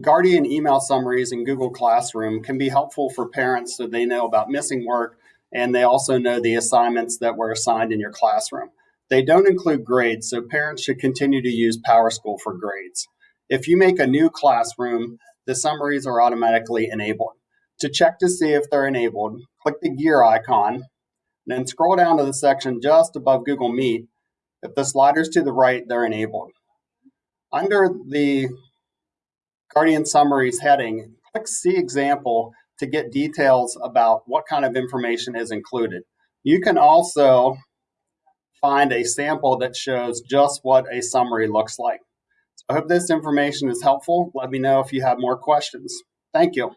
Guardian email summaries in Google Classroom can be helpful for parents so they know about missing work and they also know the assignments that were assigned in your classroom. They don't include grades, so parents should continue to use PowerSchool for grades. If you make a new classroom, the summaries are automatically enabled. To check to see if they're enabled, click the gear icon, then scroll down to the section just above Google Meet. If the slider's to the right, they're enabled. Under the Guardian Summaries heading, click See Example to get details about what kind of information is included. You can also find a sample that shows just what a summary looks like. So I hope this information is helpful. Let me know if you have more questions. Thank you.